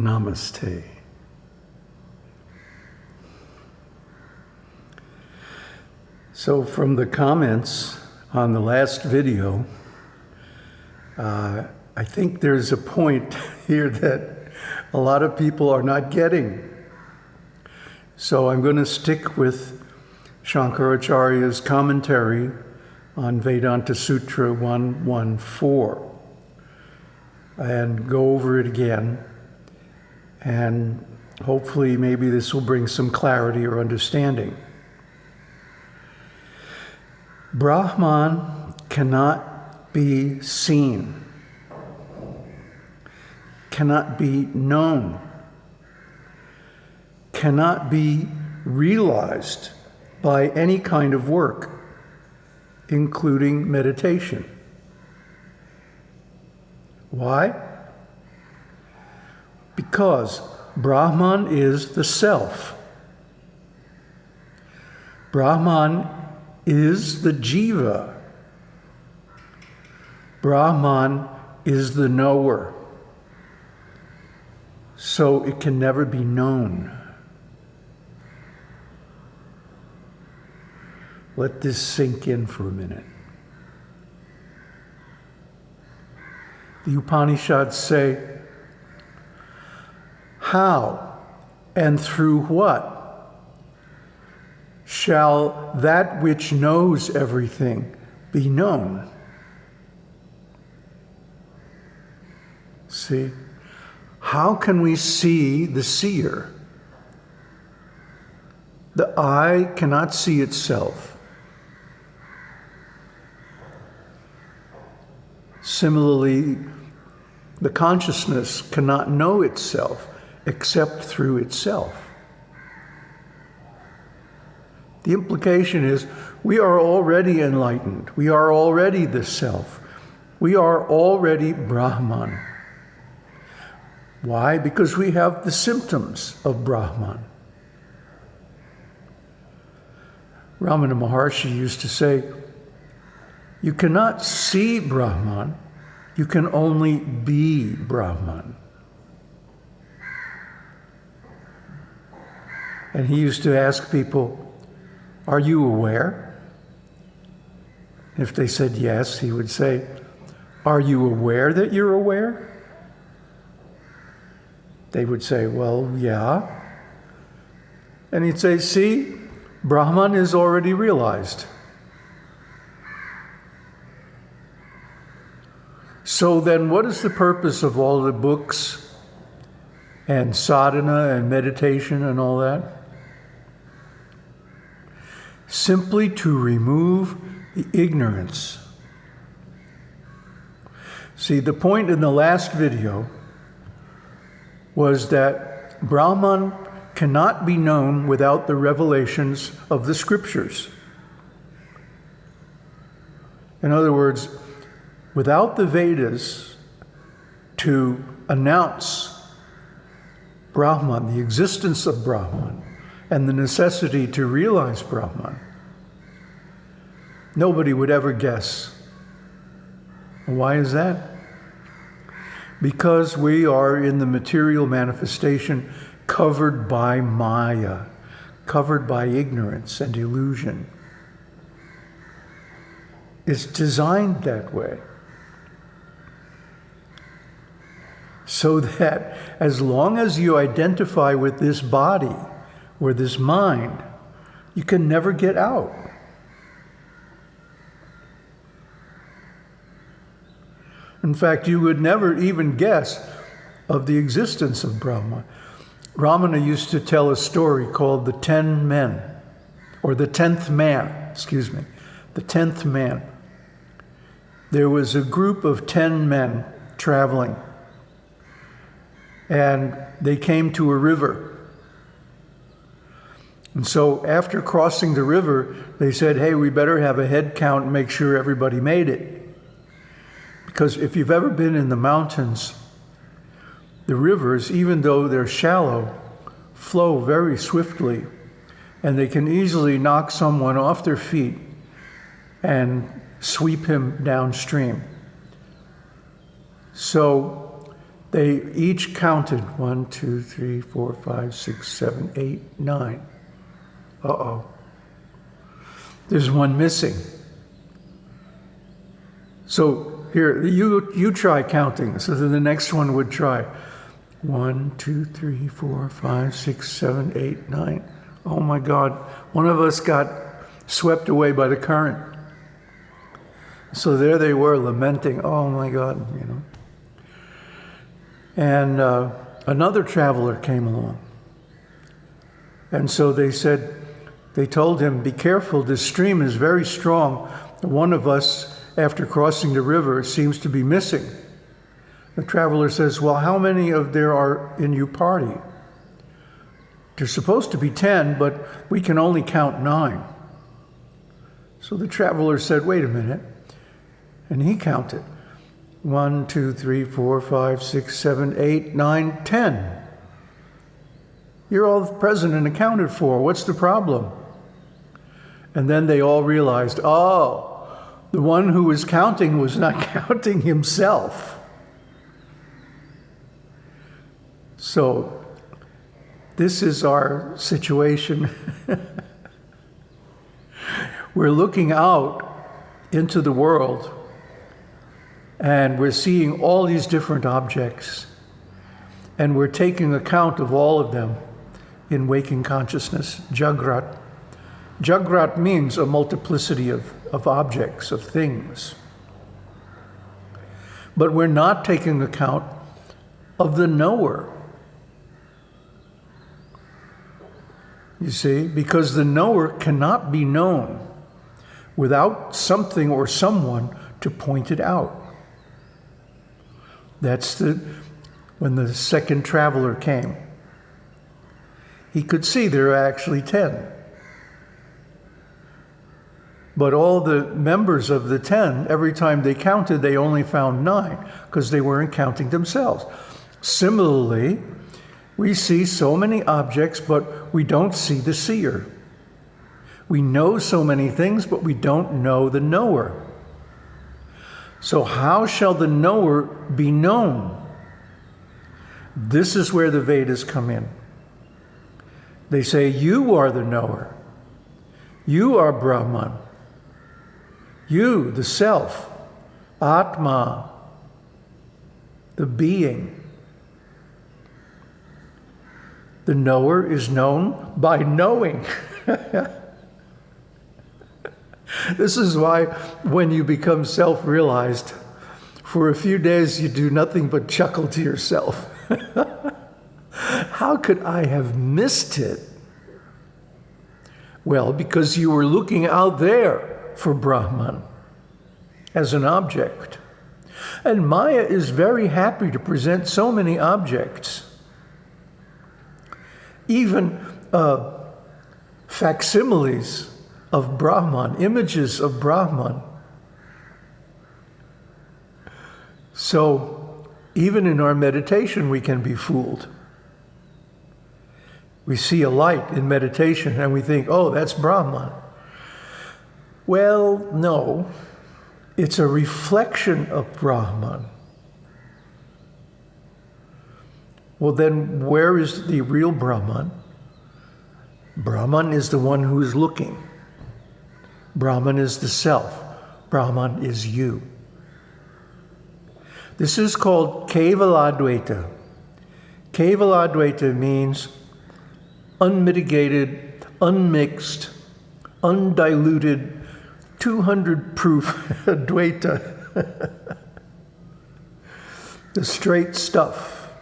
Namaste. So, from the comments on the last video, uh, I think there's a point here that a lot of people are not getting. So, I'm going to stick with Shankaracharya's commentary on Vedanta Sutra 114 and go over it again. And hopefully, maybe this will bring some clarity or understanding. Brahman cannot be seen, cannot be known, cannot be realized by any kind of work, including meditation. Why? Because Brahman is the self. Brahman is the jiva. Brahman is the knower. So it can never be known. Let this sink in for a minute. The Upanishads say, How and through what shall that which knows everything be known? See? How can we see the seer? The eye cannot see itself. Similarly, the consciousness cannot know itself except through itself. The implication is we are already enlightened. We are already the self. We are already Brahman. Why? Because we have the symptoms of Brahman. Ramana Maharshi used to say, You cannot see Brahman, you can only be Brahman. And he used to ask people, are you aware? If they said yes, he would say, Are you aware that you're aware? They would say, Well, yeah. And he'd say, See, Brahman is already realized. So then, what is the purpose of all the books and sadhana and meditation and all that? Simply to remove the ignorance. See, the point in the last video was that Brahman cannot be known without the revelations of the scriptures. In other words, without the Vedas to announce Brahman, the existence of Brahman, and the necessity to realize Brahman, nobody would ever guess. Why is that? Because we are in the material manifestation covered by Maya, covered by ignorance and illusion. It's designed that way. So that as long as you identify with this body, or this mind, you can never get out. In fact, you would never even guess of the existence of Brahma. Ramana used to tell a story called The Ten Men, or The Tenth Man, excuse me, The Tenth Man. There was a group of ten men traveling, and they came to a river. And so after crossing the river, they said, hey, we better have a head count and make sure everybody made it. Because if you've ever been in the mountains, the rivers, even though they're shallow, flow very swiftly and they can easily knock someone off their feet and sweep him downstream. So They each counted one, two, three, four, five, six, seven, eight, nine. Uh oh. There's one missing. So here, you, you try counting. So then the next one would try one, two, three, four, five, six, seven, eight, nine. Oh my God. One of us got swept away by the current. So there they were lamenting, oh my God, you know. And uh, another traveler came along. And so they said, they told him, be careful, this stream is very strong. One of us, after crossing the river, seems to be missing. The traveler says, well, how many of there are in your party? There's supposed to be 10, but we can only count nine. So the traveler said, wait a minute. And he counted. One, two, three, four, five, six, seven, eight, nine, ten. You're all present and accounted for. What's the problem? And then they all realized, oh, the one who was counting was not counting himself. So, this is our situation. We're looking out into the world and we're seeing all these different objects, and we're taking account of all of them in waking consciousness, Jagrat. Jagrat means a multiplicity of, of objects, of things. But we're not taking account of the knower. You see, because the knower cannot be known without something or someone to point it out. That's the when the second traveler came. He could see there are actually 10. But all the members of the 10, every time they counted, they only found nine because they weren't counting themselves. Similarly, we see so many objects, but we don't see the seer. We know so many things, but we don't know the knower. So, how shall the knower be known? This is where the Vedas come in. They say, You are the knower. You are Brahman. You, the self, Atma, the being. The knower is known by knowing. This is why when you become self realized, for a few days you do nothing but chuckle to yourself. How could I have missed it? Well, because you were looking out there for Brahman as an object. And Maya is very happy to present so many objects, even uh, facsimiles of Brahman, images of Brahman. So, even in our meditation, we can be fooled. We see a light in meditation and we think, oh, that's Brahman. Well, no, it's a reflection of Brahman. Well, then, where is the real Brahman? Brahman is the one who is looking. Brahman is the self. Brahman is you. This is called Kevaladvaita. Kevaladvaita means unmitigated, unmixed, undiluted, 200 proof Dvaita. the straight stuff.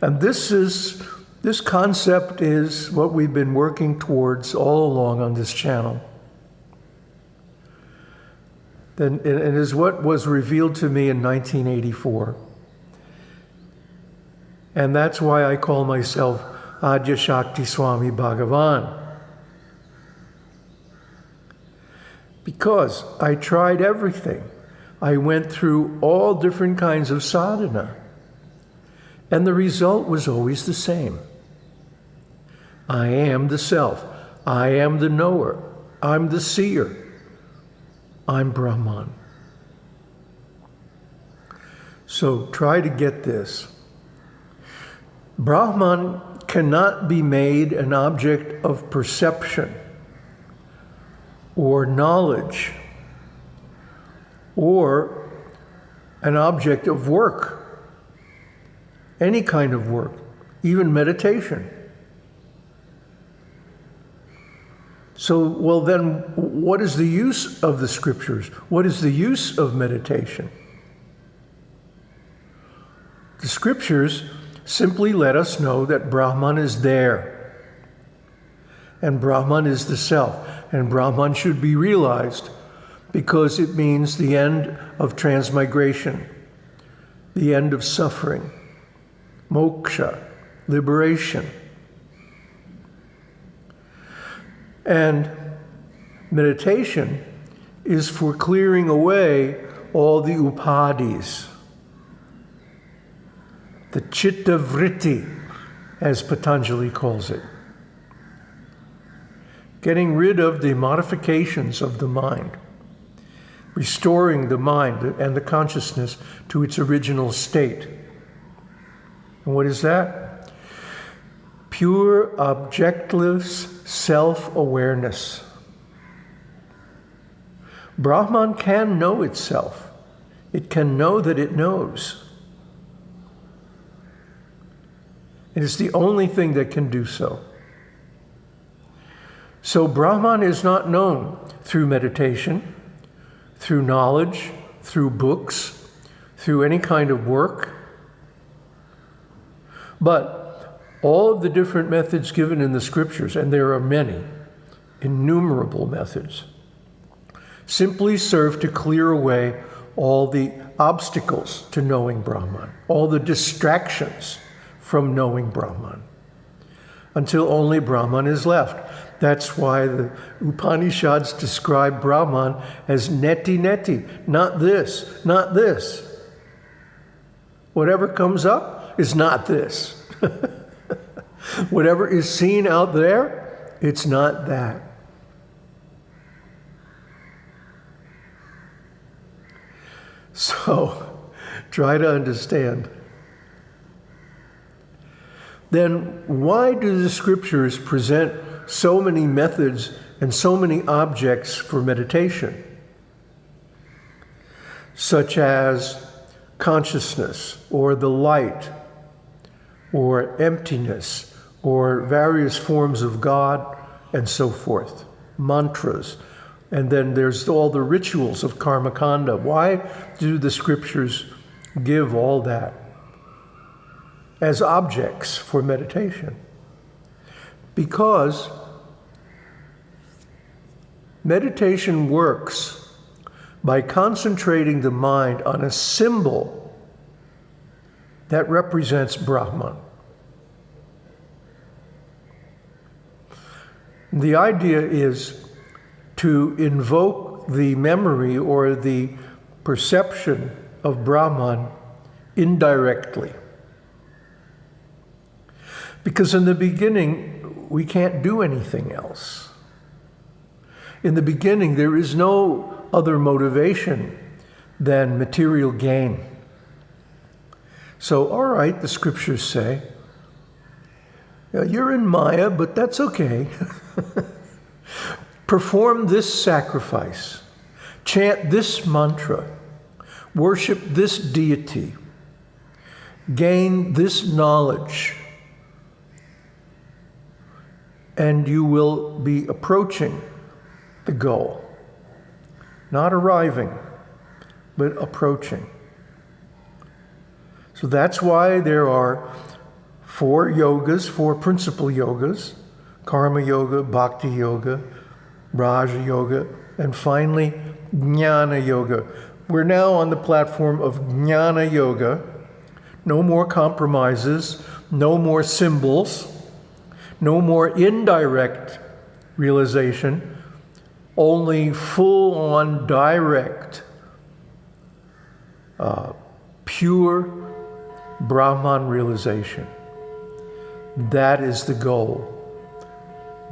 And this is this concept is what we've been working towards all along on this channel then it is what was revealed to me in 1984. And that's why I call myself Adya Shakti Swami Bhagavan. Because I tried everything. I went through all different kinds of sadhana. And the result was always the same. I am the self. I am the knower. I'm the seer. I'm Brahman. So try to get this. Brahman cannot be made an object of perception or knowledge or an object of work, any kind of work, even meditation. So, well, then, what is the use of the scriptures? What is the use of meditation? The scriptures simply let us know that Brahman is there. And Brahman is the self. And Brahman should be realized because it means the end of transmigration, the end of suffering, moksha, liberation. And meditation is for clearing away all the upadhis, the chitta vritti, as Patanjali calls it. Getting rid of the modifications of the mind, restoring the mind and the consciousness to its original state. And what is that? Pure objectless self awareness. Brahman can know itself, it can know that it knows. It is the only thing that can do so. So, Brahman is not known through meditation, through knowledge, through books, through any kind of work. But all of the different methods given in the scriptures, and there are many, innumerable methods, simply serve to clear away all the obstacles to knowing Brahman, all the distractions from knowing Brahman, until only Brahman is left. That's why the Upanishads describe Brahman as neti neti, not this, not this. Whatever comes up is not this. Whatever is seen out there, it's not that. So, try to understand. Then, why do the scriptures present so many methods and so many objects for meditation? Such as consciousness, or the light, or emptiness, or various forms of God, and so forth, mantras. And then there's all the rituals of Karmakanda. Why do the scriptures give all that as objects for meditation? Because meditation works by concentrating the mind on a symbol that represents Brahman. The idea is to invoke the memory or the perception of Brahman indirectly. Because in the beginning, we can't do anything else. In the beginning, there is no other motivation than material gain. So, all right, the scriptures say, you're in Maya, but that's okay. Perform this sacrifice, chant this mantra, worship this deity, gain this knowledge, and you will be approaching the goal. Not arriving, but approaching. So that's why there are four yogas, four principal yogas Karma Yoga, Bhakti Yoga, Raja Yoga, and finally Jnana Yoga. We're now on the platform of Jnana Yoga. No more compromises, no more symbols, no more indirect realization, only full on direct, uh, pure Brahman realization. That is the goal.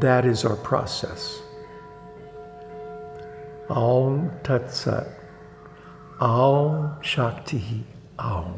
That is our process. Aum Tat Sat. Aum Shakti. Oh,